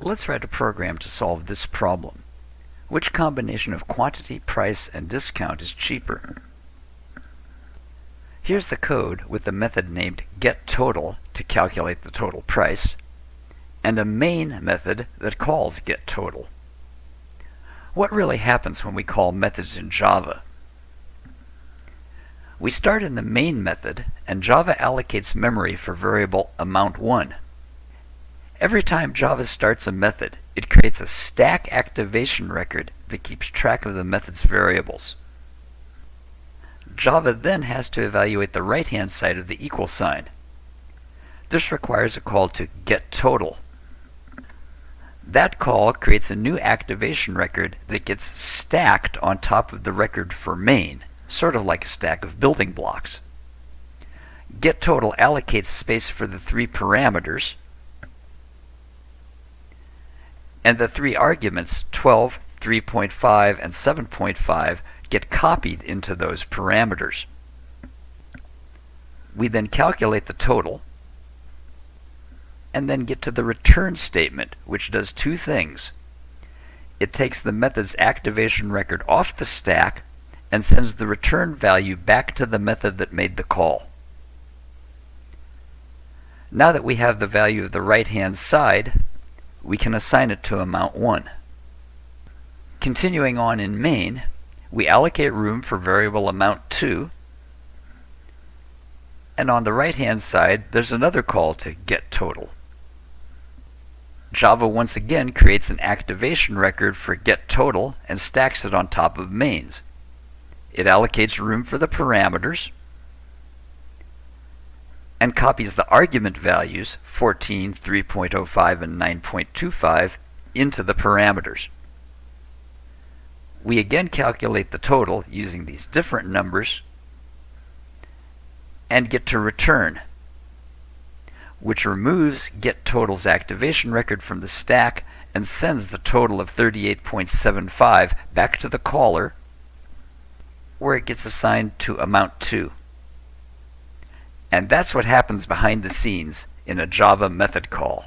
Let's write a program to solve this problem. Which combination of quantity, price, and discount is cheaper? Here's the code with the method named getTotal to calculate the total price, and a main method that calls getTotal. What really happens when we call methods in Java? We start in the main method, and Java allocates memory for variable amount1. Every time Java starts a method, it creates a stack activation record that keeps track of the method's variables. Java then has to evaluate the right-hand side of the equal sign. This requires a call to getTotal. That call creates a new activation record that gets stacked on top of the record for main, sort of like a stack of building blocks. GetTotal allocates space for the three parameters, and the three arguments 12, 3.5, and 7.5 get copied into those parameters. We then calculate the total and then get to the return statement, which does two things. It takes the method's activation record off the stack and sends the return value back to the method that made the call. Now that we have the value of the right-hand side, we can assign it to amount 1. Continuing on in main, we allocate room for variable amount 2, and on the right-hand side, there's another call to get total. Java once again creates an activation record for get total and stacks it on top of mains. It allocates room for the parameters, and copies the argument values 14, 3.05, and 9.25 into the parameters. We again calculate the total using these different numbers and get to return, which removes getTotal's activation record from the stack and sends the total of 38.75 back to the caller where it gets assigned to amount 2. And that's what happens behind the scenes in a Java method call.